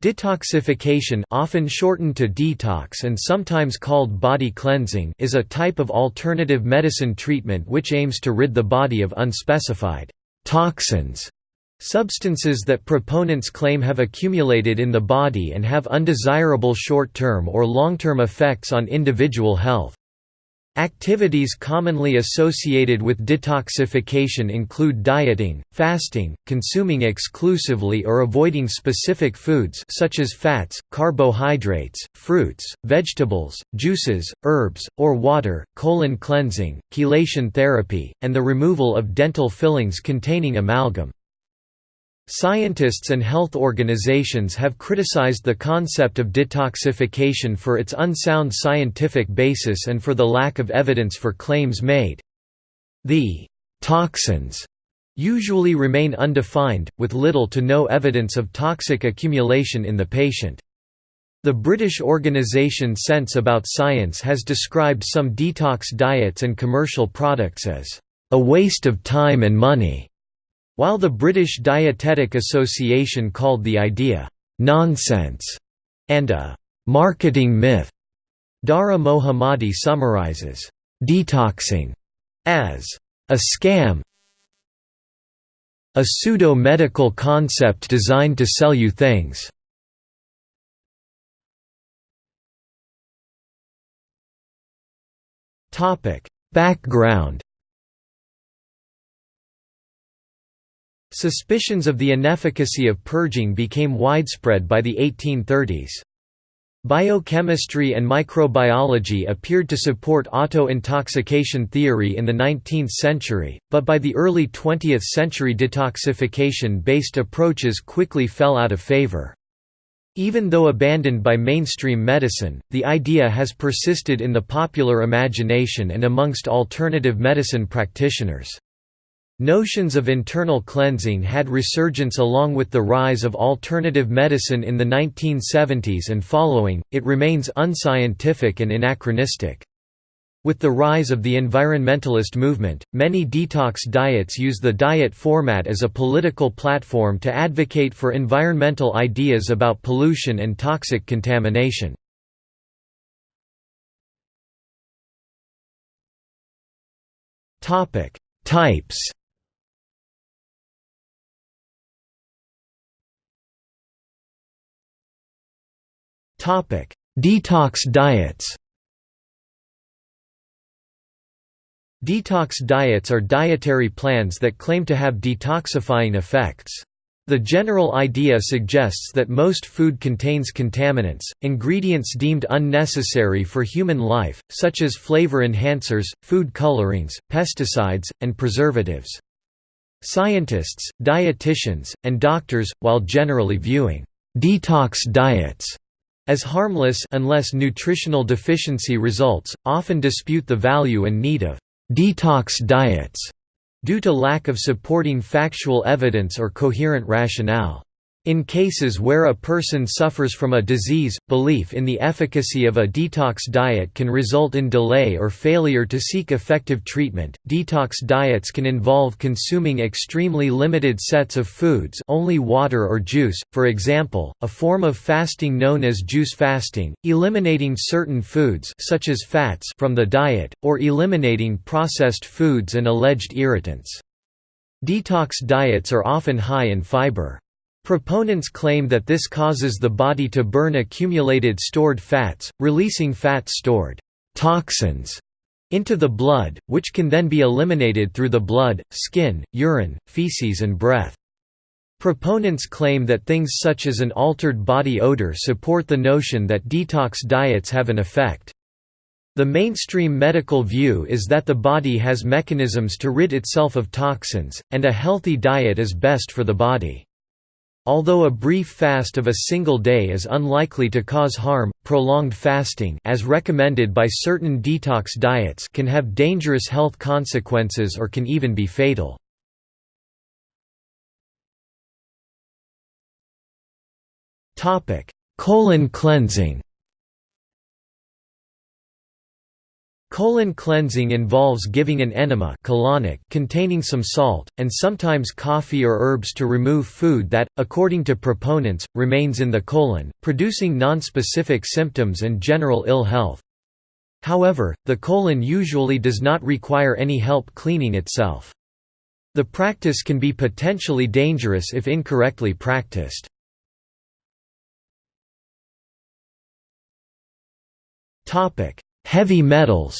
Detoxification often shortened to detox and sometimes called body cleansing is a type of alternative medicine treatment which aims to rid the body of unspecified toxins substances that proponents claim have accumulated in the body and have undesirable short-term or long-term effects on individual health. Activities commonly associated with detoxification include dieting, fasting, consuming exclusively or avoiding specific foods such as fats, carbohydrates, fruits, vegetables, juices, herbs, or water, colon cleansing, chelation therapy, and the removal of dental fillings containing amalgam. Scientists and health organizations have criticized the concept of detoxification for its unsound scientific basis and for the lack of evidence for claims made. The toxins usually remain undefined, with little to no evidence of toxic accumulation in the patient. The British organisation Sense About Science has described some detox diets and commercial products as a waste of time and money. While the British Dietetic Association called the idea, "...nonsense", and a "...marketing myth", Dara Mohammadi summarizes, "...detoxing", as a scam a pseudo-medical concept designed to sell you things. Background Suspicions of the inefficacy of purging became widespread by the 1830s. Biochemistry and microbiology appeared to support auto-intoxication theory in the 19th century, but by the early 20th century detoxification-based approaches quickly fell out of favor. Even though abandoned by mainstream medicine, the idea has persisted in the popular imagination and amongst alternative medicine practitioners. Notions of internal cleansing had resurgence along with the rise of alternative medicine in the 1970s and following, it remains unscientific and anachronistic. With the rise of the environmentalist movement, many detox diets use the diet format as a political platform to advocate for environmental ideas about pollution and toxic contamination. Types Detox diets. Detox diets are dietary plans that claim to have detoxifying effects. The general idea suggests that most food contains contaminants, ingredients deemed unnecessary for human life, such as flavor enhancers, food colorings, pesticides, and preservatives. Scientists, dietitians, and doctors, while generally viewing detox diets as harmless unless nutritional deficiency results, often dispute the value and need of «detox diets» due to lack of supporting factual evidence or coherent rationale. In cases where a person suffers from a disease, belief in the efficacy of a detox diet can result in delay or failure to seek effective treatment. Detox diets can involve consuming extremely limited sets of foods, only water or juice, for example, a form of fasting known as juice fasting, eliminating certain foods such as fats from the diet or eliminating processed foods and alleged irritants. Detox diets are often high in fiber. Proponents claim that this causes the body to burn accumulated stored fats, releasing fat-stored toxins into the blood, which can then be eliminated through the blood, skin, urine, feces and breath. Proponents claim that things such as an altered body odor support the notion that detox diets have an effect. The mainstream medical view is that the body has mechanisms to rid itself of toxins, and a healthy diet is best for the body. Although a brief fast of a single day is unlikely to cause harm, prolonged fasting as recommended by certain detox diets can have dangerous health consequences or can even be fatal. Colon cleansing Colon cleansing involves giving an enema colonic containing some salt, and sometimes coffee or herbs to remove food that, according to proponents, remains in the colon, producing nonspecific symptoms and general ill health. However, the colon usually does not require any help cleaning itself. The practice can be potentially dangerous if incorrectly practiced. Heavy metals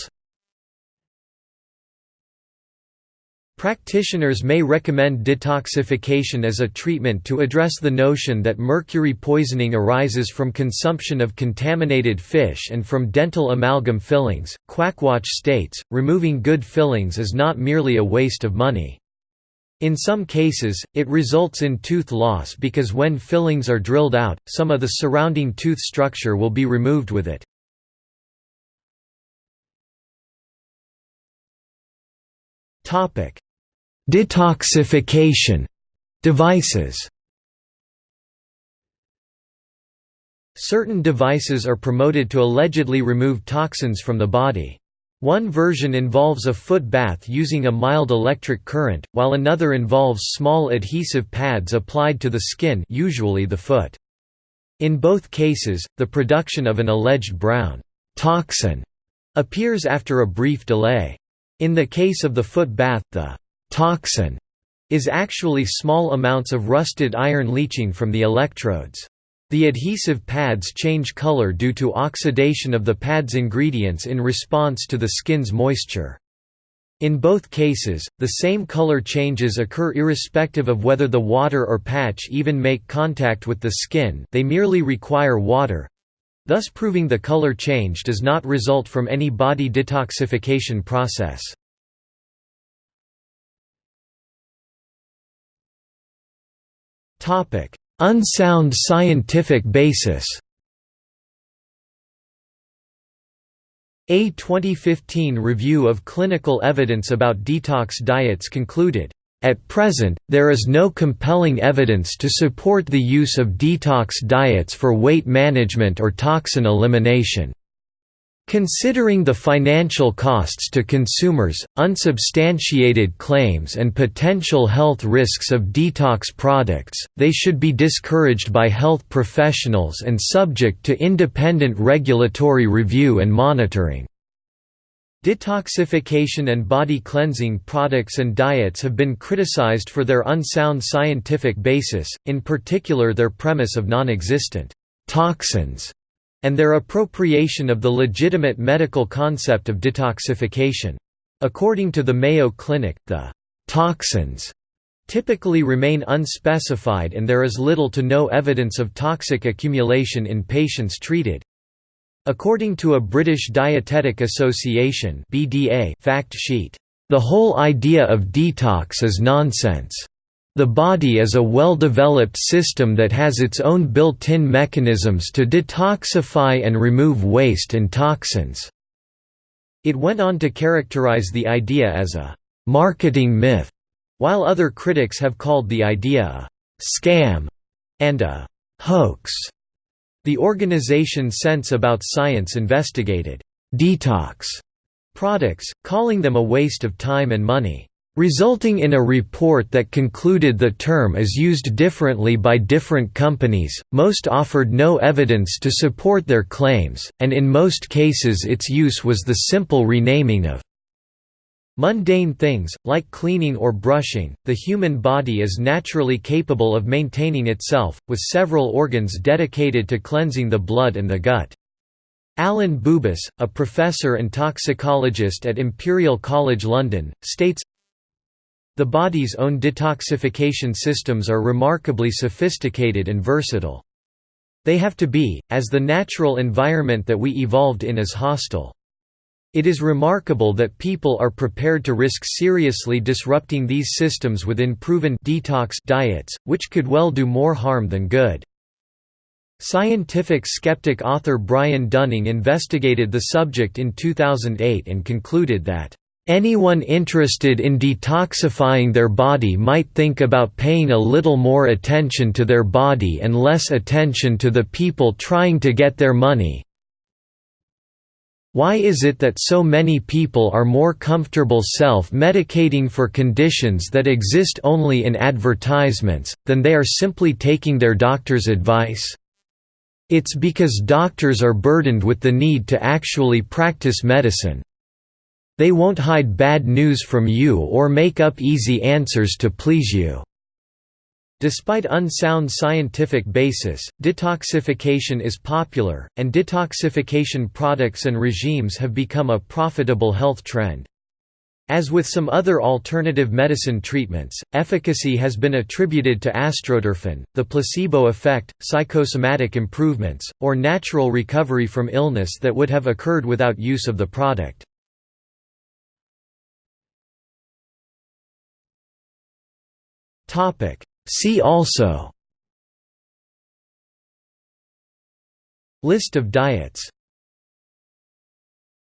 Practitioners may recommend detoxification as a treatment to address the notion that mercury poisoning arises from consumption of contaminated fish and from dental amalgam fillings. Quackwatch states, removing good fillings is not merely a waste of money. In some cases, it results in tooth loss because when fillings are drilled out, some of the surrounding tooth structure will be removed with it. Detoxification devices Certain devices are promoted to allegedly remove toxins from the body. One version involves a foot bath using a mild electric current, while another involves small adhesive pads applied to the skin usually the foot. In both cases, the production of an alleged brown toxin appears after a brief delay. In the case of the foot bath, the toxin is actually small amounts of rusted iron leaching from the electrodes. The adhesive pads change color due to oxidation of the pad's ingredients in response to the skin's moisture. In both cases, the same color changes occur irrespective of whether the water or patch even make contact with the skin they merely require water—thus proving the color change does not result from any body detoxification process. Unsound scientific basis. A 2015 review of clinical evidence about detox diets concluded, "...at present, there is no compelling evidence to support the use of detox diets for weight management or toxin elimination." Considering the financial costs to consumers, unsubstantiated claims and potential health risks of detox products, they should be discouraged by health professionals and subject to independent regulatory review and monitoring. Detoxification and body cleansing products and diets have been criticized for their unsound scientific basis, in particular their premise of non-existent toxins and their appropriation of the legitimate medical concept of detoxification. According to the Mayo Clinic, the «toxins» typically remain unspecified and there is little to no evidence of toxic accumulation in patients treated. According to a British Dietetic Association fact sheet, "...the whole idea of detox is nonsense." The body is a well-developed system that has its own built-in mechanisms to detoxify and remove waste and toxins." It went on to characterize the idea as a «marketing myth», while other critics have called the idea a «scam» and a «hoax». The organization Sense About Science investigated «detox» products, calling them a waste of time and money resulting in a report that concluded the term is used differently by different companies, most offered no evidence to support their claims, and in most cases its use was the simple renaming of mundane things, like cleaning or brushing. The human body is naturally capable of maintaining itself, with several organs dedicated to cleansing the blood and the gut. Alan Boobis, a professor and toxicologist at Imperial College London, states, the body's own detoxification systems are remarkably sophisticated and versatile. They have to be, as the natural environment that we evolved in is hostile. It is remarkable that people are prepared to risk seriously disrupting these systems with proven detox diets, which could well do more harm than good. Scientific skeptic author Brian Dunning investigated the subject in 2008 and concluded that Anyone interested in detoxifying their body might think about paying a little more attention to their body and less attention to the people trying to get their money. Why is it that so many people are more comfortable self-medicating for conditions that exist only in advertisements, than they are simply taking their doctor's advice? It's because doctors are burdened with the need to actually practice medicine. They won't hide bad news from you or make up easy answers to please you. Despite unsound scientific basis, detoxification is popular, and detoxification products and regimes have become a profitable health trend. As with some other alternative medicine treatments, efficacy has been attributed to astroturfin, the placebo effect, psychosomatic improvements, or natural recovery from illness that would have occurred without use of the product. See also List of diets